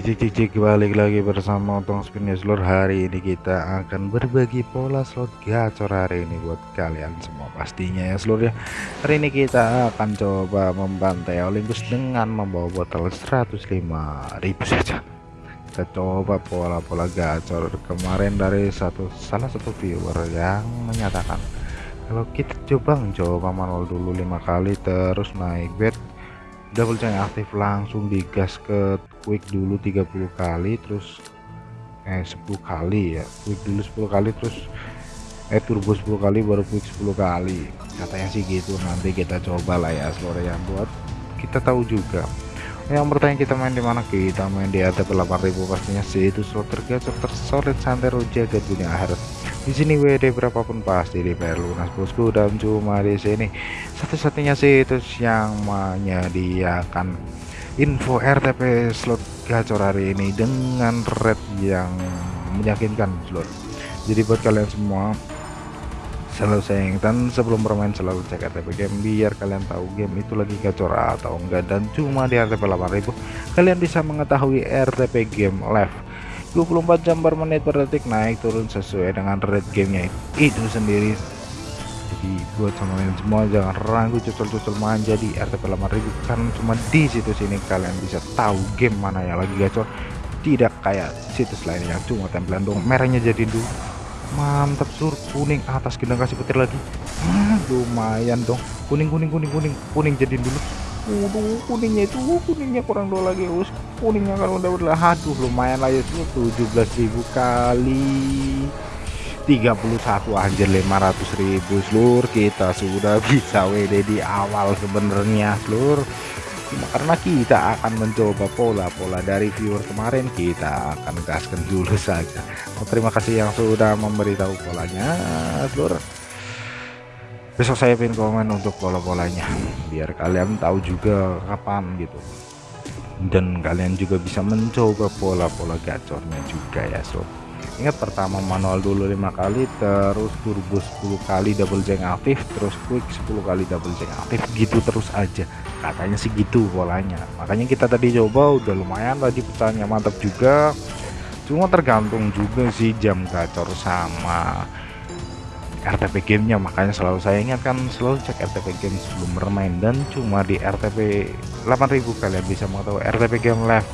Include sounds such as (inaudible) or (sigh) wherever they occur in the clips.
Cik cik cik balik lagi bersama Otong Spin seluruh hari ini kita akan berbagi pola slot gacor hari ini buat kalian semua pastinya ya seluruh ya. Hari ini kita akan coba membantai Olympus dengan membawa botol 105.000 saja. Kita coba pola-pola gacor kemarin dari satu salah satu viewer yang menyatakan kalau kita coba coba manual dulu lima kali terus naik bet double chain aktif langsung digas ke quick dulu 30 kali terus eh 10 kali ya. Quick dulu 10 kali terus eh turbo 10 kali baru quick 10 kali. Katanya sih gitu nanti kita coba lah ya sore yang buat kita tahu juga. Yang bertanya kita main di mana? Kita main di ATP 8000 pastinya sih. Itu slot tergacor tersolid santero jaga dunia akhirat di sini WD berapapun pasti perlu lunas bosku dan cuma di sini. Satu-satunya situs yang menyediakan info RTP slot gacor hari ini dengan rate yang meyakinkan slot. Jadi buat kalian semua selalu saya ingatkan sebelum bermain selalu cek RTP game biar kalian tahu game itu lagi gacor atau enggak. Dan cuma di RTP 8000 kalian bisa mengetahui RTP game live 24 jam per menit per detik naik turun sesuai dengan rate gamenya itu sendiri. Jadi buat teman semua jangan ragu cocol-cocol manja di RTP 8000 karena cuma di situs ini kalian bisa tahu game mana yang lagi gacor. Tidak kayak situs lain yang cuma tempelan dong merahnya jadi dulu. Mantap sur kuning atas gendang kasih petir lagi. Hmm, lumayan dong. Kuning kuning kuning kuning kuning jadi dulu Waduh, kuningnya itu kuningnya kurang dua lagi us kuningnya kalau udah udah aduh lumayan lah ya 17.000 kali 31 anjir 500.000 seluruh kita sudah bisa WD di awal sebenarnya seluruh karena kita akan mencoba pola-pola dari viewer kemarin kita akan gaskan dulu saja. Terima kasih yang sudah memberitahu polanya seluruh besok saya pin komen untuk pola-polanya biar kalian tahu juga kapan gitu. Dan kalian juga bisa mencoba pola-pola gacornya juga ya sob. Ingat pertama manual dulu lima kali terus turbo 10 kali double jeng aktif terus quick 10 kali double jeng aktif gitu terus aja. Katanya sih gitu polanya makanya kita tadi coba udah lumayan tadi pecahnya mantap juga. Cuma tergantung juga sih jam gacor sama RTP gamenya makanya selalu saya ingatkan selalu cek RTP game sebelum bermain. Dan cuma di RTP 8000 kalian bisa mengetahui RTP game live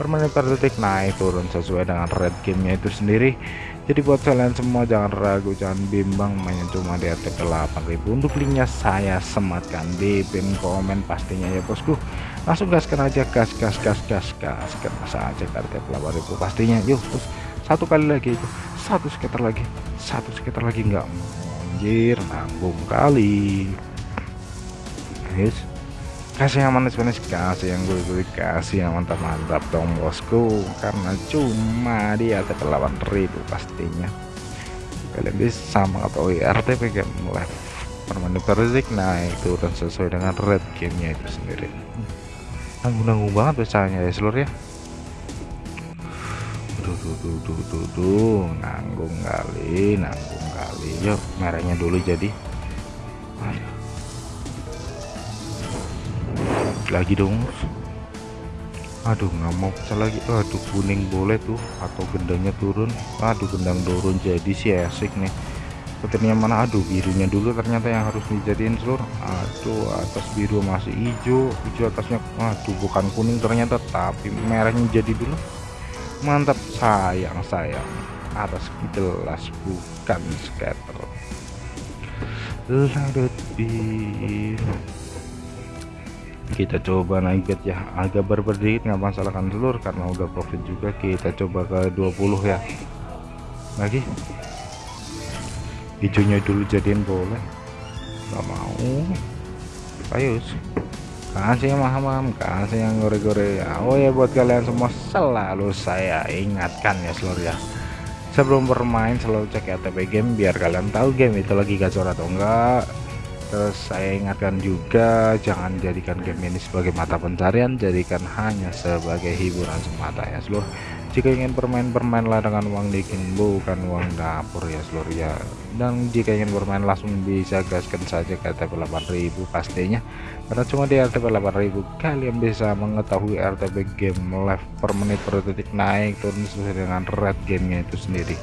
per menit per detik naik turun sesuai dengan red gamenya itu sendiri. Jadi buat kalian semua jangan ragu jangan bimbang main cuma di RTP 8000 untuk linknya saya sematkan di pin komen pastinya ya bosku. Langsung gaskan aja gas gas gas gas gas. Karena saja RTP 8000 pastinya. Yuk terus satu kali lagi itu. Satu sekitar lagi. Satu sekitar lagi enggak anjir nanggung kali. Guys kasih yang manis-manis kasih yang gue kasih yang mantap-mantap dong bosku. Karena cuma di atas 8000 pastinya. Kalian bisa mengetahui RTP game mulai permainan perzik naik turun sesuai dengan red gamenya itu sendiri. Nanggung-nanggung banget besarnya ya seluruh ya tuh tuh tuh tuh tuh nanggung kali nanggung kali. Yuk merahnya dulu jadi. Lagi dong. Aduh nggak mau pecah lagi aduh kuning boleh tuh. Atau gendangnya turun. Aduh gendang turun jadi sih asik nih. Petirnya mana? Aduh birunya dulu ternyata yang harus dijadiin seluruh aduh atas biru masih hijau. Hijau atasnya aduh bukan kuning ternyata tapi merahnya jadi dulu mantap. Sayang sayang. Atas gelas bukan scatter larut kita coba bet ya. Agak berberdikit nggak masalah kan telur karena udah profit juga. Kita coba ke 20 ya. Lagi? Hijaunya dulu jadiin boleh. Nggak mau. Ayo kasih maham kasih yang gore-gore ya oh ya buat kalian semua selalu saya ingatkan ya seluruh ya. Sebelum bermain selalu cek RTP game biar kalian tahu game itu lagi gacor atau enggak. Terus saya ingatkan juga jangan jadikan game ini sebagai mata pencarian jadikan hanya sebagai hiburan semata ya seluruh jika ingin bermain-bermain lah dengan uang dikin bukan uang dapur ya seluruh ya. Dan jika ingin bermain langsung bisa gaskan saja ke RTP 8000 pastinya. Karena cuma di RTP 8000 kalian bisa mengetahui RTP game live per menit per detik naik turun sesuai dengan red gamenya itu sendiri.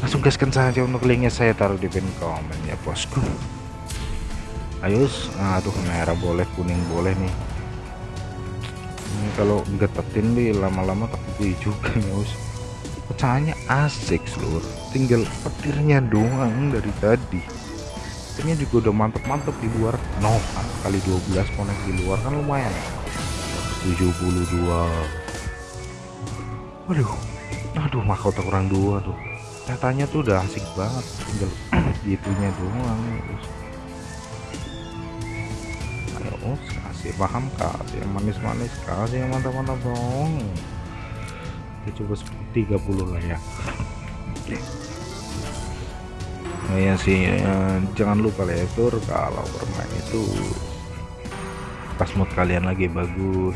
Langsung gaskan saja untuk linknya saya taruh di pin komen ya bosku. Ayo aduh merah boleh kuning boleh nih ini kalau getetin nih lama-lama tapi juga (laughs) ya us pecahannya asik seluruh tinggal petirnya doang dari tadi. Petirnya juga udah mantep-mantep di luar. No kali 12 konek di luar kan lumayan. 72 waduh. Aduh mahkota kurang dua tuh. Katanya tuh udah asik banget. Tinggal (clears throat) gitunya doang terus ayo kasih paham kasih yang manis-manis kasih yang mantap-mantap dong? Kita coba 30 lah ya. Nah ya sih ya, jangan lupa letur kalau bermain itu pas mood kalian lagi bagus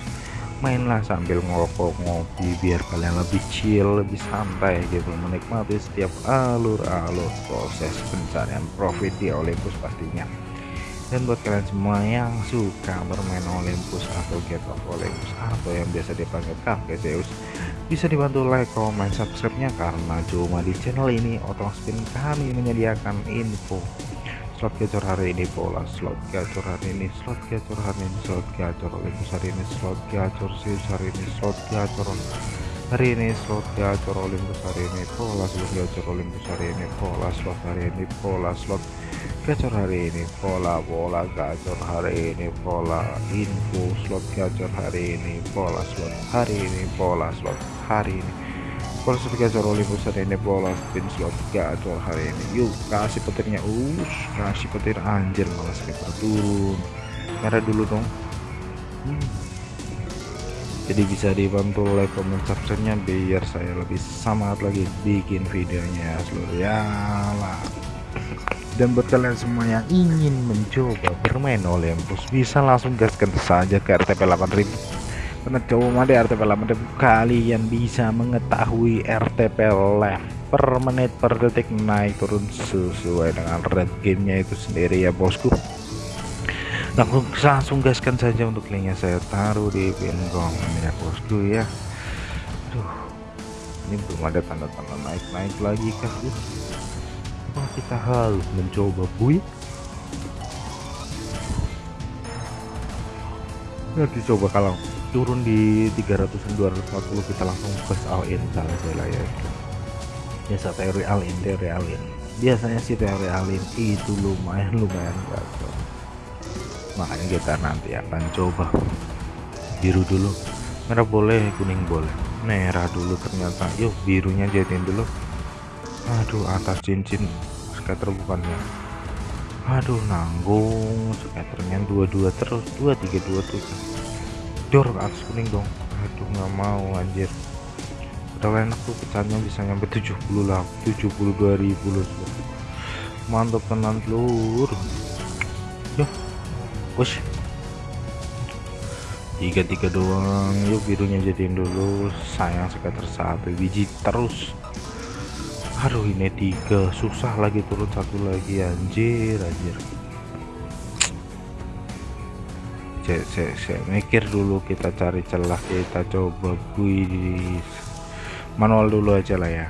mainlah sambil ngerokok ngopi biar kalian lebih chill lebih santai gitu. Menikmati setiap alur-alur proses pencarian profit di Olympus pastinya dan buat kalian semua yang suka bermain Olympus atau Get of Olympus atau yang biasa dipanggil Cafe Zeus bisa dibantu like, comment, subscribe-nya karena cuma di channel ini Otong Spin kami menyediakan info. Slot gacor hari ini pola slot gacor hari ini slot gacor hari ini slot gacor Olympus hari ini slot gacor Zeus hari ini slot gacor hari ini slot gacor Olympus hari ini pola slot gacor Olympus hari ini pola slot hari ini pola slot gacor hari ini pola pola gacor hari ini pola info slot gacor hari ini pola slot hari ini pola slot hari ini. Pola slot gacor Olympus hari ini pola spin slot gacor hari ini. Yuk kasih petirnya. Us kasih petir. Anjir malah skipper turun merah dulu dong. Hmm. jadi bisa dibantu like comment subscribe nya biar saya lebih semangat lagi bikin videonya seluruh ya lah dan buat kalian semua yang ingin mencoba bermain Olympus bisa langsung gaskan saja ke RTP 8000 karena cuma di RTP 8000 kalian bisa mengetahui RTP live per menit per detik naik turun sesuai dengan red gamenya itu sendiri ya bosku. Langsung langsung gaskan saja untuk linknya saya taruh di pin komen ya bosku ya. Aduh, ini belum ada tanda-tanda naik-naik lagi kah Kenapa kita harus mencoba bui? Ya dicoba kalau turun di 300 240 kita langsung press all in saja lah ya. Biasa teori all in teori all in. Biasanya sih teori all in itu lumayan lumayan gacor makanya kita nanti akan coba. Biru dulu. Merah boleh kuning boleh. Merah dulu ternyata. Yuk birunya jadiin dulu aduh atas cincin scatter bukannya aduh nanggung scatternya dua-dua terus dua tiga dua tuh dor atas kuning dong. Aduh nggak mau anjir. Udah enak tuh pecahnya bisa nyampe 70 lah. 72 ribu loh mantap tenan telur. Yuk push tiga tiga doang. Yuk birunya jadiin dulu. Sayang scatter satu. Biji terus aduh ini tiga. Susah lagi turun satu lagi anjir anjir. Saya, saya, saya mikir dulu kita cari celah kita coba buis manual dulu aja lah ya.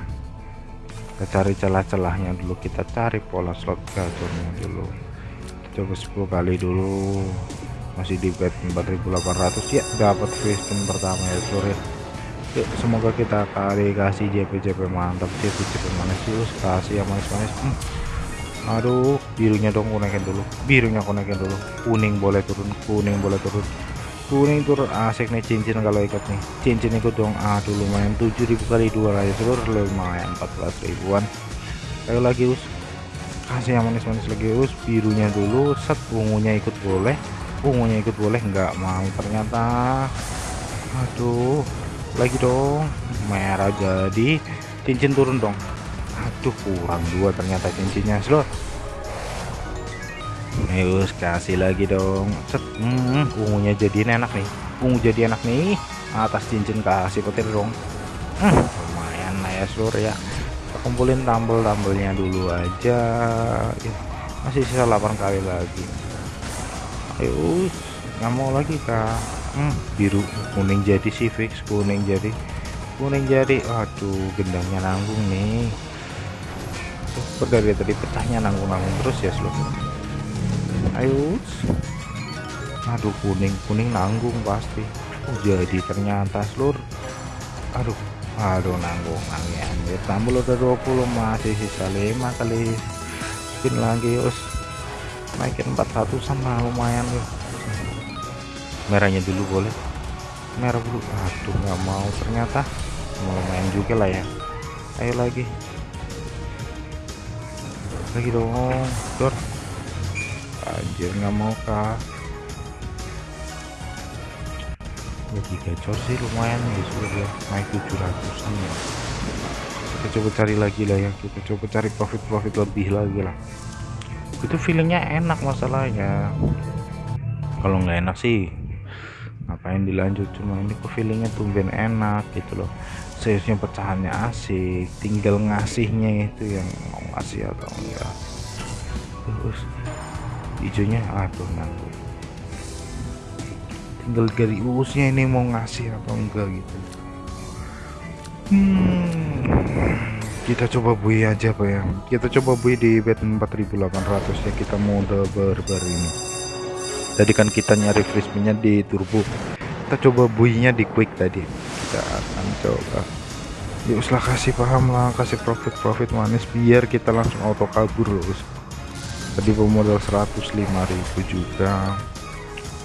Kita cari celah-celahnya dulu kita cari pola slot gacornya dulu. Kita coba 10 kali dulu. Masih di bet 4800 ya dapat free pertama ya sore Yuk, semoga kita kali kasih JP-JP mantap JP-JP manis terus kasih yang manis-manis. Hmm. aduh birunya dong konekin dulu. Birunya konekin dulu. Kuning boleh turun kuning boleh turun. Kuning turun asik nih cincin kalau ikut nih. Cincin ikut dong aduh lumayan. 7000 kali dua kali seluruh lumayan 14 ribuan. Ayo lagi us. Kasih yang manis-manis lagi us. Birunya dulu set ungunya ikut boleh. Ungunya ikut boleh nggak mau ternyata. Aduh lagi dong. Merah jadi. Cincin turun dong. Aduh kurang dua ternyata cincinnya slot Yus kasih lagi dong. Set hmm, ungunya jadi enak nih. Ungu jadi enak nih. Atas cincin kasih petir dong. Hmm, lumayan lah ya seluruh ya. Kita kumpulin tambel-tambelnya dulu aja. Ya, masih sisa 8 kali lagi. Ayo nggak mau lagi kak hmm, biru kuning jadi sih fix kuning jadi kuning jadi aduh gendangnya nanggung nih. Tuh, dari tadi pecahnya nanggung-nanggung terus ya seluruh ayo aduh kuning kuning nanggung pasti. Oh, jadi ternyata seluruh aduh aduh nanggung lagi anjir. Tambah udah 20 masih sisa 5 kali. Spin lagi us. Naikin 41 sama lumayan ya merahnya dulu boleh. Merah dulu. Aduh nggak mau. Ternyata lumayan juga lah ya. Ayo lagi. Lagi dong dor. Anjir nggak mau kah lagi gacor sih lumayan. Ya sudah naik 700an ya. Kita coba cari lagi lah ya. Kita coba cari profit-profit lebih lagi lah. Itu feelingnya enak masalahnya. Kalau nggak enak sih ngapain dilanjut? Cuma ini kok feelingnya tumben enak gitu loh. Seriusnya pecahannya asik tinggal ngasihnya itu yang mau ngasih atau enggak. Terus hijaunya aduh nanti tinggal dari urusnya ini mau ngasih atau enggak gitu. Hmm, kita coba bui aja pak ya. Kita coba bui di bed 4800 ya kita mode barbar ini tadi kan kita nyari frisbee di turbo. Kita coba buinya di quick tadi. Kita akan coba. Ya uslah kasih paham lah kasih profit-profit manis biar kita langsung auto kabur loh tadi pemodal 105.000 juga.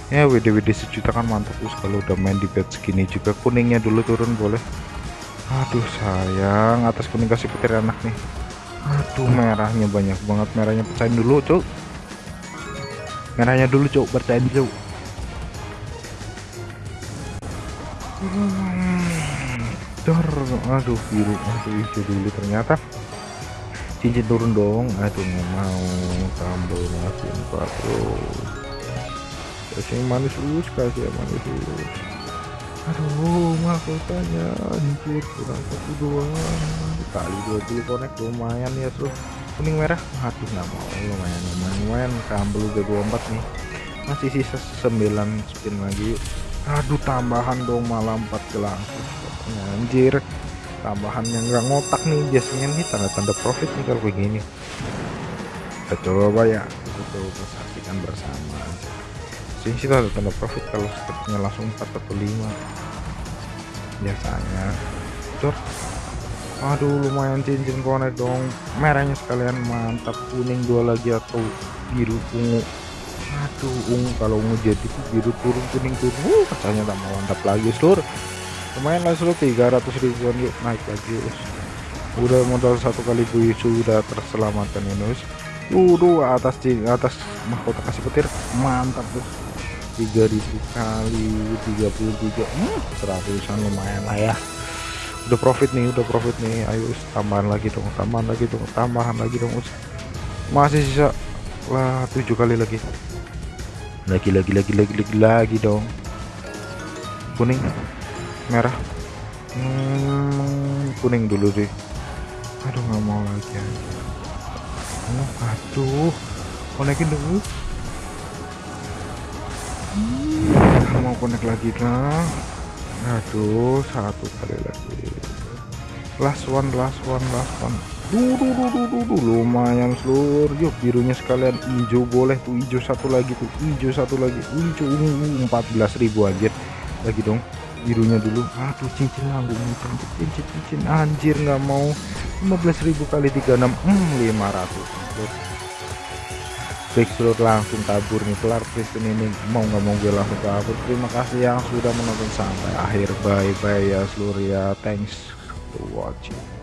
Ya WD-WD sejuta kan mantap us kalau udah main di bed segini juga kuningnya dulu turun boleh. Aduh sayang atas kuning kasih petir anak nih. Aduh merahnya banyak banget. Merahnya pecahin dulu cuk merahnya dulu cuk percayain cuk. Dor, aduh biru aduh hijau dulu. Ternyata cincin turun dong. Aduh nggak mau. Tambah masih 40 kasih manis us kasih manis us aduh mahkotanya anjir kurang satu doang. Kali dua puluh konek lumayan ya terus kuning merah. Aduh nggak mau. Lumayan lumayan lumayan. Kambel udah 24 nih. Masih sisa 9 spin lagi. Aduh tambahan dong malah 4 gelang anjir. Tambahan yang nggak ngotak nih. Biasanya nih tanda-tanda profit nih kalau begini kita coba ya. Kita coba saksikan bersama. Sih sih ada tanda profit kalau sepertinya langsung 4 atau 5 biasanya. Cor aduh lumayan cincin konek dong. Merahnya sekalian mantap. Kuning dua lagi atau biru ungu. Aduh ungu. Kalau ungu jadi biru turun kuning turun. Uh katanya tak mau mantap lagi seluruh lumayan lah seluruh 300 ribuan. Yuk naik lagi us. Udah modal satu kali bui sudah terselamatkan ini us Udah atas atas mahkota kasih petir. Mantap tuh 3000 kali 33 hmm, seratusan lumayan lah ya udah profit nih udah profit nih. Ayo tambahan lagi dong tambahan lagi dong tambahan lagi dong masih sisa lah tujuh kali lagi. Lagi lagi lagi lagi lagi lagi dong. Kuning merah. Hmm, kuning dulu deh aduh nggak mau lagi oh, aduh. Konekin dulu. Mau connect lagi kah aduh satu kali lagi last one last one last one. Duh, duh, duh. lumayan seluruh. Yuk birunya sekalian. Hijau boleh tuh hijau satu lagi tuh. Hijau satu lagi. Hijau ungu 14.000 aja lagi dong birunya dulu. Aduh cincin nanggung cincin cincin cincin. Anjir nggak mau. 15.000 kali 36 hmm 500 Backstreet langsung kabur nih. Kelar Kristen ini. Mau nggak mau gue langsung kabur. Terima kasih yang sudah menonton sampai akhir. Bye bye ya seluruh ya. Thanks for watching